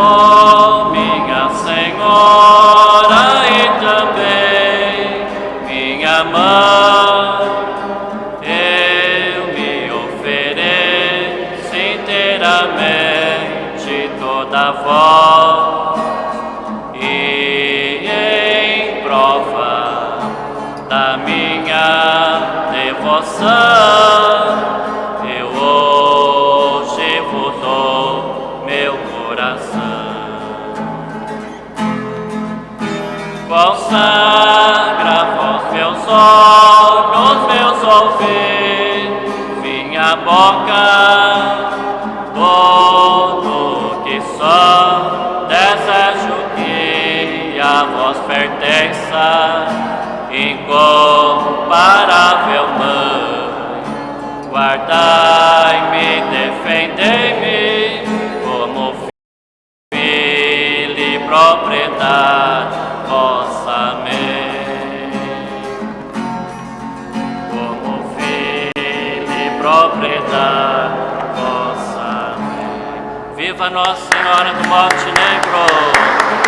Minha Senhora e também minha mãe, eu me ofereço inteiramente toda vós e em prova da minha devoção. Consagra vos meus olhos, meus ouvidos, minha boca, tudo que sou, desejo que a vós pertença, incomparável mãe, guardai-me, defendei-me, como filho e propriedade propriedade vossamente. Viva Nossa Senhora do Monte Negro!